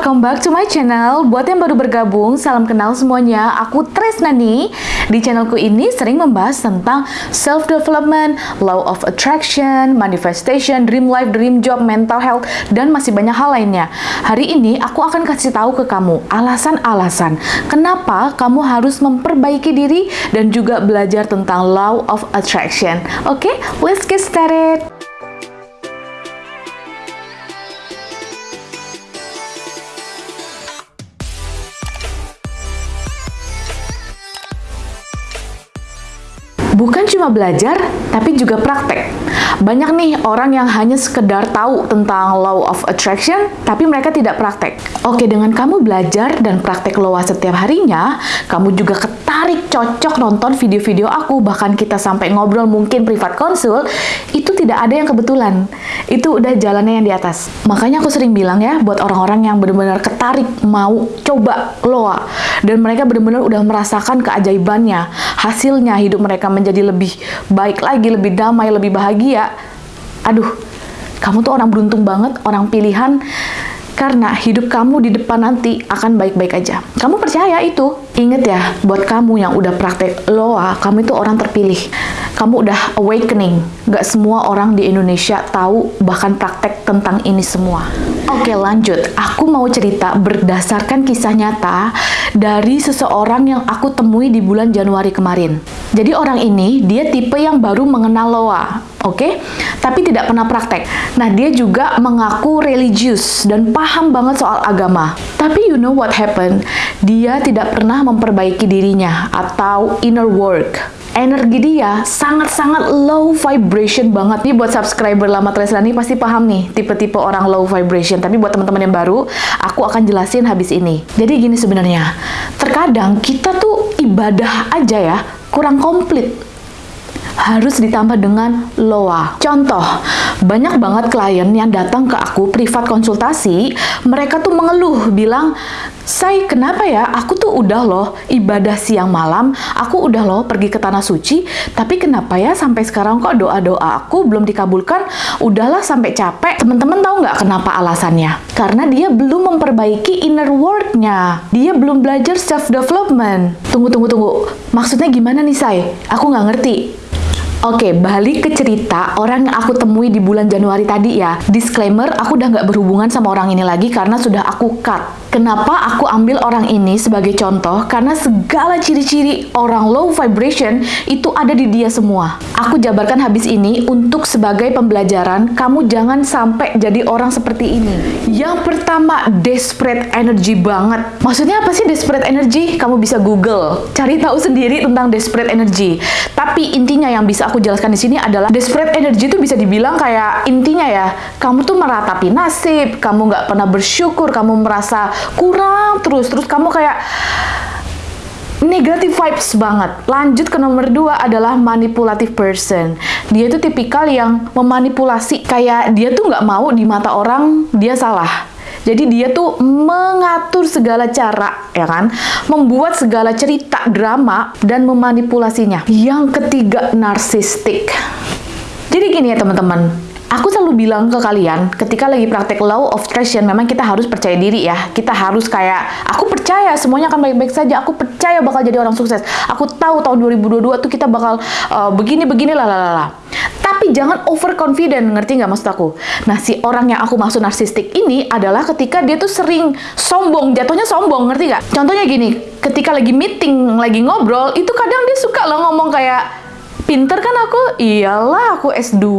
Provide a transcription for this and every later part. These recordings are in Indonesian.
welcome back to my channel. Buat yang baru bergabung, salam kenal semuanya. Aku Tresna nih. Di channelku ini sering membahas tentang self-development, law of attraction, manifestation, dream life, dream job, mental health, dan masih banyak hal lainnya. Hari ini aku akan kasih tahu ke kamu alasan-alasan kenapa kamu harus memperbaiki diri dan juga belajar tentang law of attraction. Oke, okay? let's get started. Bukan cuma belajar, tapi juga praktek. Banyak nih orang yang hanya sekedar tahu tentang law of attraction, tapi mereka tidak praktek. Oke, dengan kamu belajar dan praktek law setiap harinya, kamu juga ketarik cocok nonton video-video aku, bahkan kita sampai ngobrol mungkin privat konsul, itu tidak ada yang kebetulan. Itu udah jalannya yang di atas. Makanya aku sering bilang ya, buat orang-orang yang benar-benar ketarik mau coba loa, dan mereka benar-benar udah merasakan keajaibannya, hasilnya hidup mereka menjadi lebih baik lagi, lebih damai, lebih bahagia, aduh, kamu tuh orang beruntung banget, orang pilihan, karena hidup kamu di depan nanti akan baik-baik aja. Kamu percaya itu? Ingat ya, buat kamu yang udah praktek loa, kamu itu orang terpilih. Kamu udah awakening. Gak semua orang di Indonesia tahu bahkan praktek tentang ini semua. Oke lanjut, aku mau cerita berdasarkan kisah nyata dari seseorang yang aku temui di bulan Januari kemarin. Jadi orang ini, dia tipe yang baru mengenal loa oke? Okay? Tapi tidak pernah praktek. Nah, dia juga mengaku religius dan paham banget soal agama. Tapi you know what happened? Dia tidak pernah memperbaiki dirinya atau inner work energi dia sangat-sangat low vibration banget. Nih buat subscriber lama Tresna nih pasti paham nih tipe-tipe orang low vibration. Tapi buat teman-teman yang baru aku akan jelasin habis ini. Jadi gini sebenarnya terkadang kita tuh ibadah aja ya kurang komplit. Harus ditambah dengan loa. Contoh, banyak banget klien yang datang ke aku privat konsultasi, mereka tuh mengeluh bilang, "Say, kenapa ya? Aku tuh udah loh ibadah siang malam, aku udah loh pergi ke tanah suci, tapi kenapa ya sampai sekarang kok doa-doa aku belum dikabulkan? Udahlah sampai capek." Teman-teman tahu nggak kenapa alasannya? Karena dia belum memperbaiki inner work-nya. Dia belum belajar self development. Tunggu tunggu tunggu. Maksudnya gimana nih, Say? Aku nggak ngerti. Oke, balik ke cerita orang yang aku temui di bulan Januari tadi ya. Disclaimer, aku udah nggak berhubungan sama orang ini lagi karena sudah aku cut. Kenapa aku ambil orang ini sebagai contoh? Karena segala ciri-ciri orang low vibration itu ada di dia semua. Aku jabarkan habis ini untuk sebagai pembelajaran, kamu jangan sampai jadi orang seperti ini. Yang pertama, desperate energy banget. Maksudnya apa sih desperate energy? Kamu bisa Google, cari tahu sendiri tentang desperate energy. Tapi intinya yang bisa aku jelaskan di sini adalah desperate energy itu bisa dibilang kayak intinya ya, kamu tuh meratapi nasib, kamu nggak pernah bersyukur, kamu merasa kurang terus terus kamu kayak negative vibes banget. Lanjut ke nomor dua adalah manipulative person. Dia itu tipikal yang memanipulasi, kayak dia tuh nggak mau di mata orang dia salah. Jadi dia tuh mengatur segala cara, ya kan? Membuat segala cerita drama dan memanipulasinya. Yang ketiga, narsistik. Jadi gini ya teman-teman, Aku selalu bilang ke kalian, ketika lagi praktek law of attraction, memang kita harus percaya diri ya. Kita harus kayak, aku percaya semuanya akan baik-baik saja. Aku percaya bakal jadi orang sukses. Aku tahu tahun 2022 tuh kita bakal uh, begini-begini lah Tapi jangan overconfident, ngerti nggak maksud aku? Nah, si orang yang aku maksud narsistik ini adalah ketika dia tuh sering sombong, jatuhnya sombong, ngerti nggak? Contohnya gini, ketika lagi meeting, lagi ngobrol, itu kadang dia suka lah ngomong kayak, pinter kan aku? Iyalah, aku S2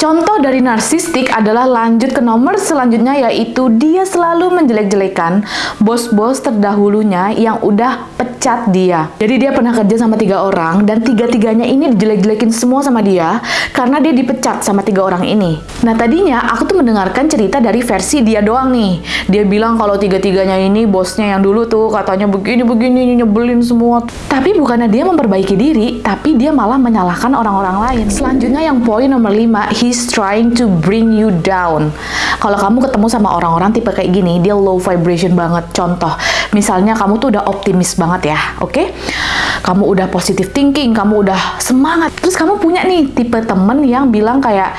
Contoh dari narsistik adalah lanjut ke nomor selanjutnya yaitu dia selalu menjelek-jelekan bos-bos terdahulunya yang udah pecat dia. Jadi dia pernah kerja sama tiga orang dan tiga-tiganya ini dijelek-jelekin semua sama dia karena dia dipecat sama tiga orang ini. Nah tadinya aku tuh mendengarkan cerita dari versi dia doang nih. Dia bilang kalau tiga-tiganya ini bosnya yang dulu tuh katanya begini-begini nyebelin semua. Tapi bukannya dia memperbaiki diri, tapi dia malah menyalahkan orang-orang lain. Selanjutnya yang poin nomor 5, he's trying to bring you down. Kalau kamu ketemu sama orang-orang tipe kayak gini, dia low vibration banget. Contoh, misalnya kamu tuh udah optimis banget ya, oke? Okay? Kamu udah positive thinking, kamu udah semangat. Terus kamu punya nih tipe temen yang bilang kayak,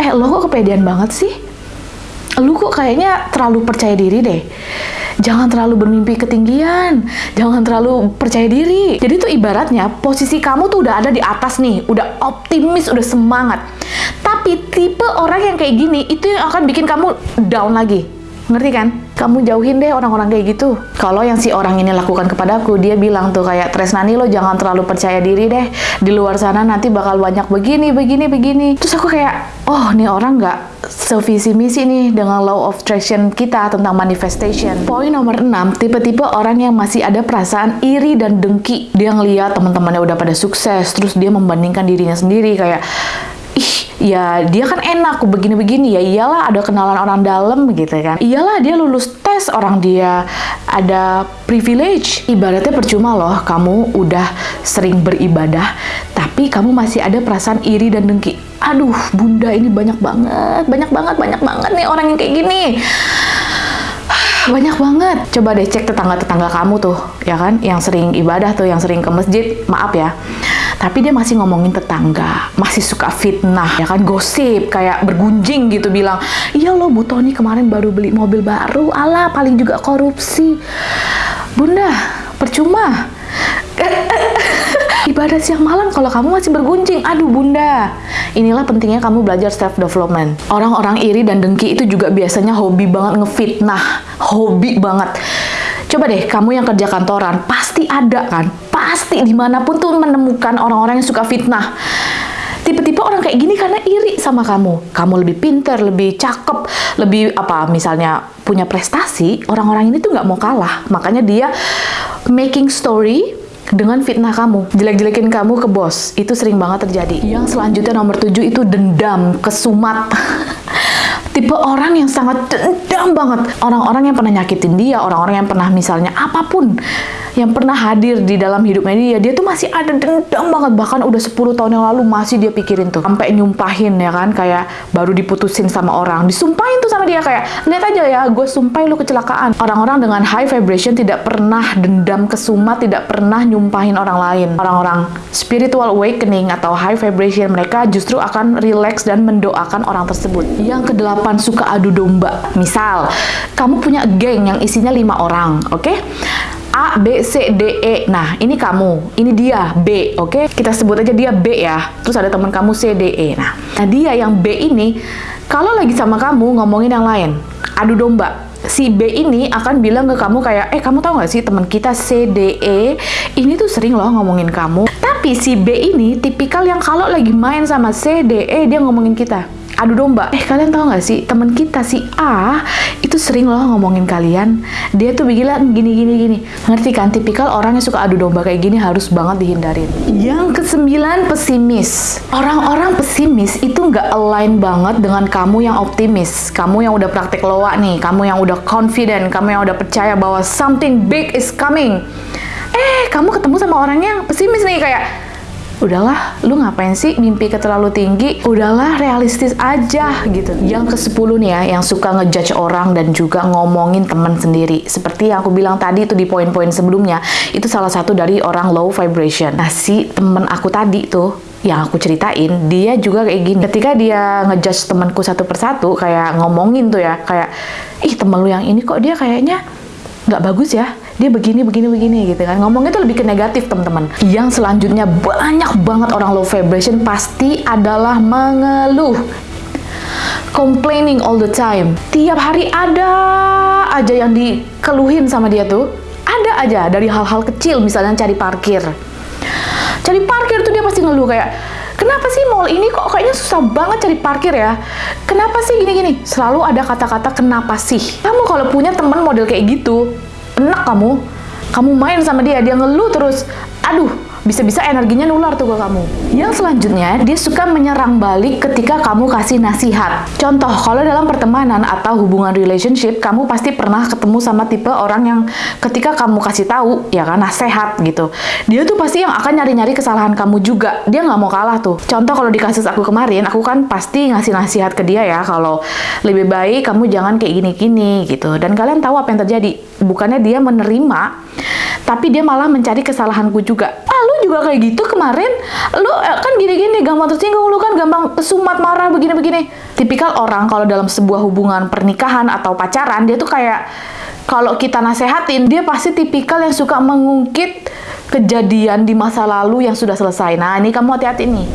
eh lo kok kepedean banget sih? Lu kok kayaknya terlalu percaya diri deh. Jangan terlalu bermimpi ketinggian, jangan terlalu percaya diri. Jadi tuh ibaratnya posisi kamu tuh udah ada di atas nih, udah optimis, udah semangat. Tapi tipe orang yang kayak gini itu yang akan bikin kamu down lagi. Ngerti kan? Kamu jauhin deh orang-orang kayak gitu. Kalau yang si orang ini lakukan kepadaku, dia bilang tuh kayak Tresnani lo jangan terlalu percaya diri deh. Di luar sana nanti bakal banyak begini, begini, begini. Terus aku kayak, oh nih orang nggak sevisi misi nih dengan law of attraction kita tentang manifestation. Poin nomor 6, tipe-tipe orang yang masih ada perasaan iri dan dengki. Dia ngeliat teman-temannya udah pada sukses, terus dia membandingkan dirinya sendiri kayak ya dia kan enak begini-begini. Ya iyalah ada kenalan orang dalam gitu kan. Iyalah dia lulus tes orang dia ada privilege. Ibaratnya percuma loh kamu udah sering beribadah tapi kamu masih ada perasaan iri dan dengki. Aduh bunda ini banyak banget banyak banget banyak banget nih orang yang kayak gini banyak banget. Coba deh cek tetangga-tetangga kamu tuh, ya kan? Yang sering ibadah tuh, yang sering ke masjid, maaf ya tapi dia masih ngomongin tetangga, masih suka fitnah, ya kan gosip, kayak bergunjing gitu bilang, iya lo Bu Tony kemarin baru beli mobil baru, ala paling juga korupsi. Bunda, percuma. Ibadah siang malam kalau kamu masih bergunjing, aduh bunda. Inilah pentingnya kamu belajar self development. Orang-orang iri dan dengki itu juga biasanya hobi banget ngefitnah, hobi banget. Coba deh, kamu yang kerja kantoran, pasti ada kan? Pasti di mana pun tuh menemukan orang-orang yang suka fitnah. Tipe-tipe orang kayak gini karena iri sama kamu. Kamu lebih pinter, lebih cakep, lebih apa misalnya punya prestasi, orang-orang ini tuh nggak mau kalah. Makanya dia making story dengan fitnah kamu, jelek-jelekin kamu ke bos. Itu sering banget terjadi. Yang selanjutnya nomor tujuh itu dendam, kesumat. tipe orang yang sangat dendam banget. Orang-orang yang pernah nyakitin dia, orang-orang yang pernah misalnya apa pun yang pernah hadir di dalam hidupnya dia, dia tuh masih ada dendam banget. Bahkan udah 10 tahun yang lalu masih dia pikirin tuh. Sampai nyumpahin ya kan, kayak baru diputusin sama orang. Disumpahin tuh sama dia kayak, lihat aja ya, gue sumpahin lu kecelakaan. Orang-orang dengan high vibration tidak pernah dendam kesumat, tidak pernah nyumpahin orang lain. Orang-orang spiritual awakening atau high vibration mereka justru akan relax dan mendoakan orang tersebut. Yang kedelapan suka adu domba. Misal, kamu punya geng yang isinya lima orang, oke? Okay? A, B, C, D, E. Nah, ini kamu, ini dia B, oke? Okay? Kita sebut aja dia B ya. Terus ada teman kamu C, D, E. Nah, nah dia yang B ini kalau lagi sama kamu ngomongin yang lain, adu domba. Si B ini akan bilang ke kamu kayak, eh kamu tahu nggak sih teman kita C, D, E ini tuh sering loh ngomongin kamu. Tapi si B ini tipikal yang kalau lagi main sama C, D, E dia ngomongin kita adu domba. Eh kalian tahu nggak sih teman kita si A itu sering loh ngomongin kalian. Dia tuh bilang gini gini gini. Ngerti kan? Tipikal orang yang suka adu domba kayak gini harus banget dihindarin. Yang kesembilan pesimis. Orang-orang pesimis itu nggak align banget dengan kamu yang optimis. Kamu yang udah praktek loa nih. Kamu yang udah confident. Kamu yang udah percaya bahwa something big is coming. Eh, kamu ketemu sama orang yang pesimis nih kayak udahlah lu ngapain sih mimpi terlalu tinggi? Udahlah realistis aja gitu. Yang ke 10 nih ya yang suka ngejudge orang dan juga ngomongin teman sendiri. Seperti yang aku bilang tadi itu di poin-poin sebelumnya itu salah satu dari orang low vibration. Nah si temen aku tadi tuh yang aku ceritain dia juga kayak gini. Ketika dia ngejudge temanku satu persatu kayak ngomongin tuh ya kayak ih temen lu yang ini kok dia kayaknya nggak bagus ya dia begini begini begini gitu kan ngomongnya tuh lebih ke negatif teman-teman yang selanjutnya banyak banget orang low vibration pasti adalah mengeluh complaining all the time tiap hari ada aja yang dikeluhin sama dia tuh ada aja dari hal-hal kecil misalnya cari parkir cari parkir tuh dia pasti ngeluh kayak kenapa sih mall ini kok kayaknya susah banget cari parkir ya? Kenapa sih gini-gini? Selalu ada kata-kata kenapa sih. Kamu kalau punya teman model kayak gitu, enak kamu. Kamu main sama dia dia ngeluh terus. Aduh bisa-bisa energinya nular tuh ke kamu. Yang selanjutnya, dia suka menyerang balik ketika kamu kasih nasihat. Contoh, kalau dalam pertemanan atau hubungan relationship, kamu pasti pernah ketemu sama tipe orang yang ketika kamu kasih tahu, ya kan, nasihat gitu. Dia tuh pasti yang akan nyari-nyari kesalahan kamu juga. Dia nggak mau kalah tuh. Contoh kalau di kasus aku kemarin, aku kan pasti ngasih nasihat ke dia ya, kalau lebih baik kamu jangan kayak gini-gini gitu. Dan kalian tahu apa yang terjadi? Bukannya dia menerima, tapi dia malah mencari kesalahanku juga. Ah, lu juga kayak gitu kemarin. Lu eh, kan gini-gini gampang tersinggung, lu kan gampang kesumat marah begini-begini. Tipikal orang kalau dalam sebuah hubungan pernikahan atau pacaran, dia tuh kayak kalau kita nasehatin, dia pasti tipikal yang suka mengungkit kejadian di masa lalu yang sudah selesai. Nah, ini kamu hati-hati nih.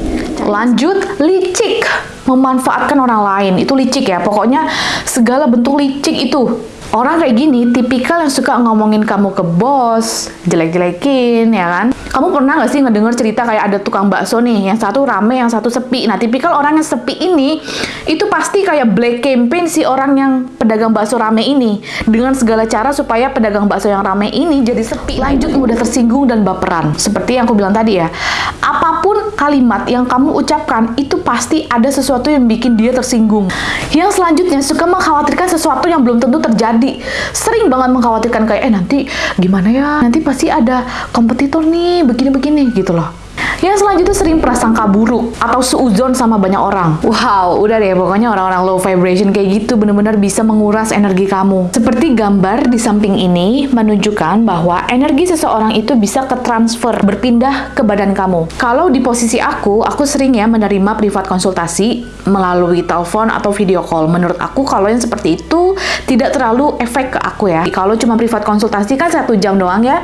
Lanjut, licik. Memanfaatkan orang lain. Itu licik ya. Pokoknya segala bentuk licik itu. Orang kayak gini, tipikal yang suka ngomongin kamu ke bos, jelek-jelekin, ya kan? Kamu pernah nggak sih ngedenger cerita kayak ada tukang bakso nih, yang satu rame, yang satu sepi. Nah, tipikal orang yang sepi ini, itu pasti kayak black campaign si orang yang pedagang bakso rame ini. Dengan segala cara supaya pedagang bakso yang rame ini jadi sepi. Lanjut, mudah tersinggung dan baperan. Seperti yang aku bilang tadi ya, apa pun kalimat yang kamu ucapkan, itu pasti ada sesuatu yang bikin dia tersinggung. Yang selanjutnya, suka mengkhawatirkan sesuatu yang belum tentu terjadi sering banget mengkhawatirkan kayak eh nanti gimana ya nanti pasti ada kompetitor nih begini-begini gitu loh yang selanjutnya sering prasangka buruk atau seuzon sama banyak orang. Wow, udah deh pokoknya orang-orang low vibration kayak gitu bener-bener bisa menguras energi kamu. Seperti gambar di samping ini menunjukkan bahwa energi seseorang itu bisa ke transfer, berpindah ke badan kamu. Kalau di posisi aku, aku sering ya menerima privat konsultasi melalui telepon atau video call. Menurut aku kalau yang seperti itu tidak terlalu efek ke aku ya. Kalau cuma privat konsultasi kan satu jam doang ya.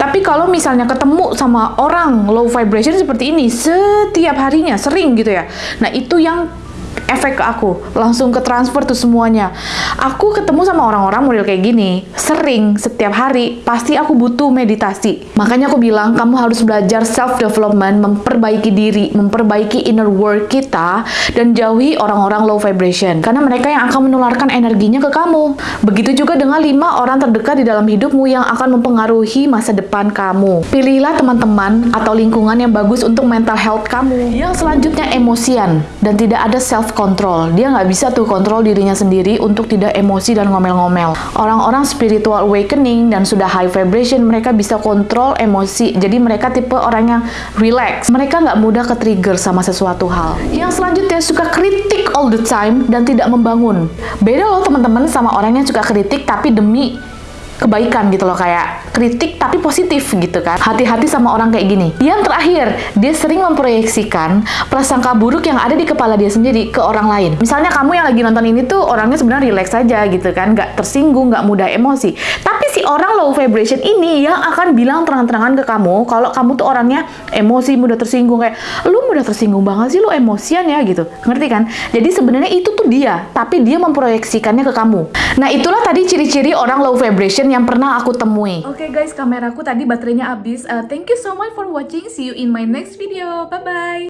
Tapi kalau misalnya ketemu sama orang low vibration seperti ini setiap harinya, sering gitu ya. Nah, itu yang efek ke aku langsung ke transfer tuh semuanya. Aku ketemu sama orang-orang model kayak gini sering setiap hari pasti aku butuh meditasi. Makanya aku bilang kamu harus belajar self development memperbaiki diri memperbaiki inner work kita dan jauhi orang-orang low vibration. Karena mereka yang akan menularkan energinya ke kamu. Begitu juga dengan lima orang terdekat di dalam hidupmu yang akan mempengaruhi masa depan kamu. Pilihlah teman-teman atau lingkungan yang bagus untuk mental health kamu. Yang selanjutnya emosian. Dan tidak ada self kontrol. Dia nggak bisa tuh kontrol dirinya sendiri untuk tidak emosi dan ngomel-ngomel. Orang-orang spiritual awakening dan sudah high vibration, mereka bisa kontrol emosi. Jadi mereka tipe orang yang relax. Mereka nggak mudah ke trigger sama sesuatu hal. Yang selanjutnya suka kritik all the time dan tidak membangun. Beda loh teman-teman sama orang yang suka kritik tapi demi kebaikan gitu loh kayak kritik tapi positif gitu kan. Hati-hati sama orang kayak gini. Yang terakhir dia sering memproyeksikan prasangka buruk yang ada di kepala dia sendiri ke orang lain. Misalnya kamu yang lagi nonton ini tuh orangnya sebenarnya relax aja gitu kan nggak tersinggung nggak mudah emosi. Tapi si orang low vibration ini yang akan bilang terang-terangan ke kamu kalau kamu tuh orangnya emosi mudah tersinggung kayak lu mudah tersinggung banget sih lu emosian ya gitu. Ngerti kan? Jadi sebenarnya itu tuh dia tapi dia memproyeksikannya ke kamu. Nah itulah tadi ciri-ciri orang low vibration yang pernah aku temui. Oke okay guys, kameraku tadi baterainya habis. Uh, thank you so much for watching. See you in my next video. Bye-bye.